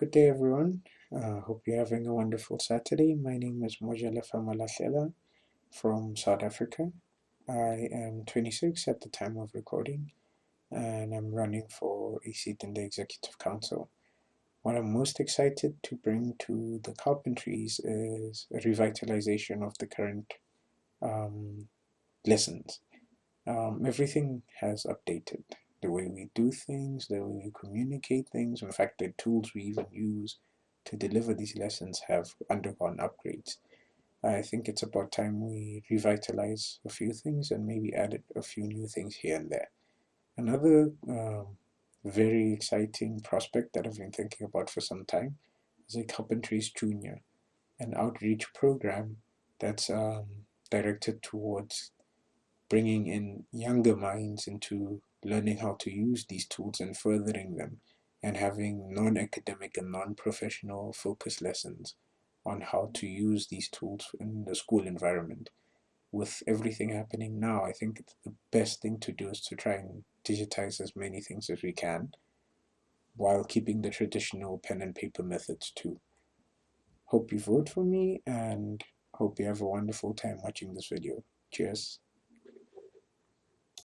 Good day, everyone. Uh, hope you're having a wonderful Saturday. My name is Mojele Famalahlela from South Africa. I am 26 at the time of recording, and I'm running for a seat in the Executive Council. What I'm most excited to bring to the carpentries is a revitalization of the current um, lessons. Um, everything has updated the way we do things, the way we communicate things. In fact, the tools we even use to deliver these lessons have undergone upgrades. I think it's about time we revitalize a few things and maybe add a few new things here and there. Another um, very exciting prospect that I've been thinking about for some time is a Carpentries Junior, an outreach program that's um, directed towards bringing in younger minds into learning how to use these tools and furthering them, and having non-academic and non-professional focus lessons on how to use these tools in the school environment. With everything happening now, I think the best thing to do is to try and digitize as many things as we can while keeping the traditional pen and paper methods too. Hope you vote for me and hope you have a wonderful time watching this video. Cheers.